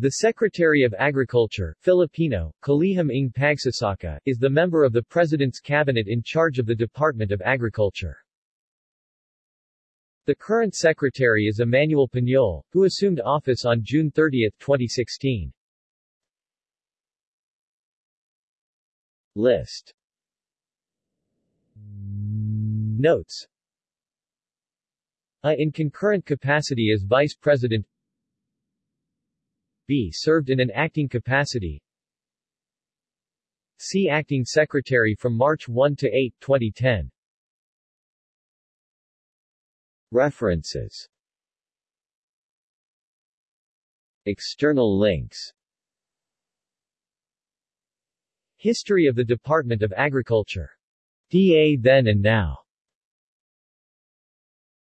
The Secretary of Agriculture, Filipino, Kalihim ng Pagsasaka, is the member of the President's cabinet in charge of the Department of Agriculture. The current secretary is Emmanuel Piñol, who assumed office on June 30, 2016. List Notes A in concurrent capacity as Vice President B served in an acting capacity. C Acting Secretary from March 1 to 8, 2010 References. External links. History of the Department of Agriculture. DA Then and Now